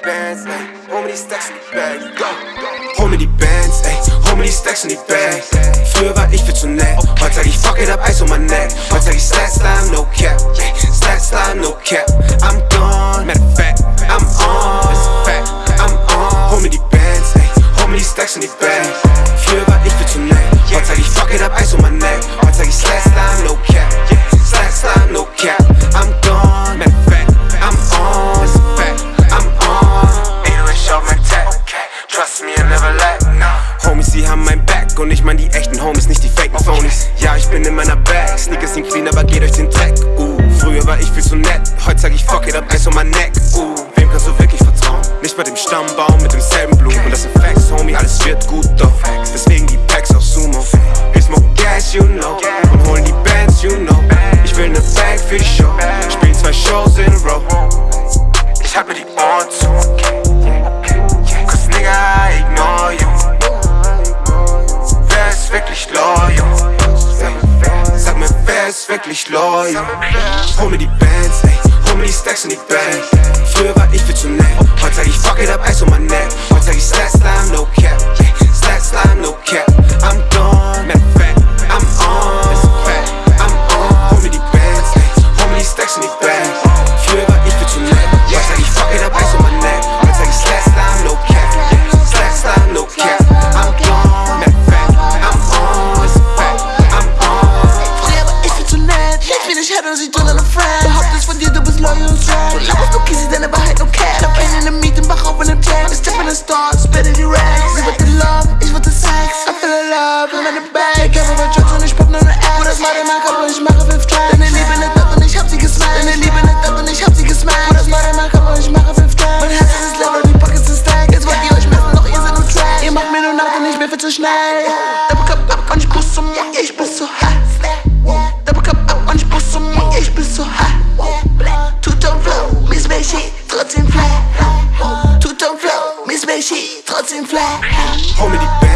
die bands, ayy. Home of die Stacks und die Bags, go. Home die Bands, ayy. Home of die Stacks und die Bags. Früher war ich viel zu nett. Heute sag ich fuck it up, Eis um mein Neck. Heute sag ich Stats, Slime, no cap. yeah. Und ich mein die echten Homies, nicht die faken Phonies. Ja, ich bin in meiner Bag, Sneakers sind clean, aber geht euch den Dreck. Uh, früher war ich viel zu nett, heute sag ich fuck it up, Eis um mein Neck. Uh, wem kannst du wirklich vertrauen? Nicht bei dem Stammbaum mit demselben Blumen. Und das sind Facts, Homie, alles wird gut doch. Deswegen die Packs auf Sumo. Wir smoken Gas, you know, und holen die Bands, you know. Ich will ne Bag für die Show, spiel zwei Shows in a row. Ich hab mir die Ohren zu. Wirklich loyal? Hol mir die Bands, ey, hol mir die Stacks in die Bag. Früher war ich viel zu nett, heute sag ich fuck it up, Eis um mein Neck. Heute sag ich Slat Slime, no Homie,